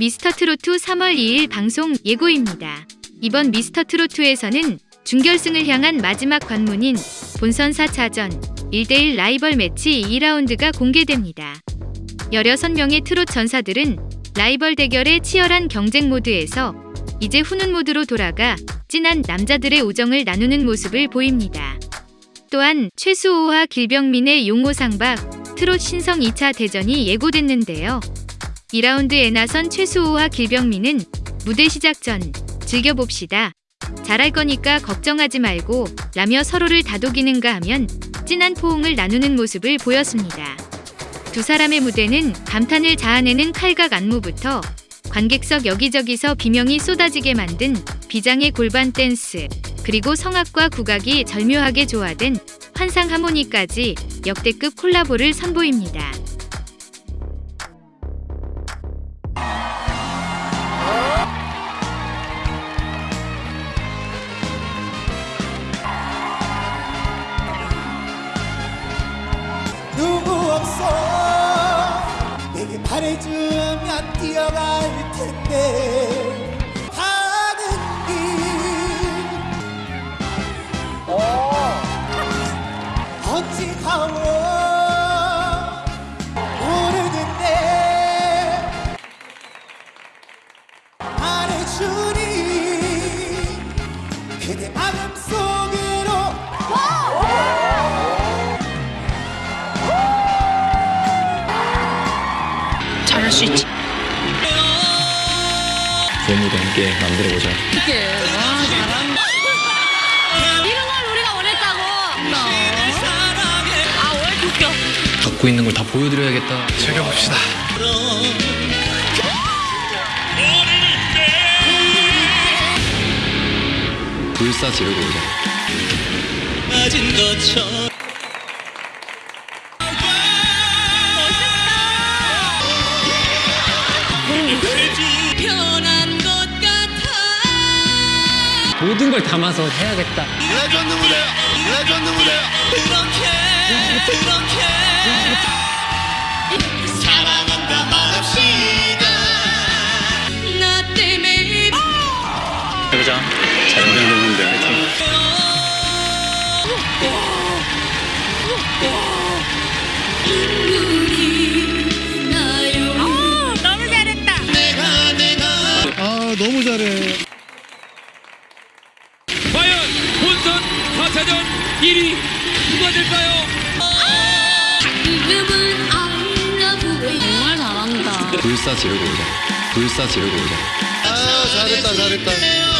미스터트로트 3월 2일 방송 예고입니다. 이번 미스터트로트에서는 준결승을 향한 마지막 관문인 본선 4차전 1대1 라이벌 매치 2라운드가 공개됩니다. 16명의 트롯 전사들은 라이벌 대결의 치열한 경쟁 모드에서 이제 훈훈 모드로 돌아가 진한 남자들의 우정을 나누는 모습을 보입니다. 또한 최수호와 길병민의 용호상박 트롯 신성 2차 대전이 예고됐는데요. 2라운드에 나선 최수호와 길병민은 무대 시작 전 즐겨봅시다. 잘할 거니까 걱정하지 말고 라며 서로를 다독이는가 하면 진한 포옹을 나누는 모습을 보였습니다. 두 사람의 무대는 감탄을 자아내는 칼각 안무부터 관객석 여기저기서 비명이 쏟아지게 만든 비장의 골반 댄스 그리고 성악과 국악이 절묘하게 조화된 환상 하모니까지 역대급 콜라보를 선보입니다. 뛰어갈 텐데 가는 길 어찌 가워 모르는데 말해주니 그대 마음속으로. 잘할 수 있지. 재미도 함께 만들어보자. 이런 걸 우리가 원했다고. 아, 왜 이렇게 웃겨? 갖고 있는 걸 다 보여드려야겠다. 즐겨봅시다. 불사 지르고 오자. 모든 걸 담아서 해야겠다. 레전드 무대야 레전드 무대야 그렇게 그렇게. 사랑한다 1위 누가 될까요? you. 정말 잘한다. 불사 지르고 오자. 불사 지르고 오자. 아 잘했다 잘했다.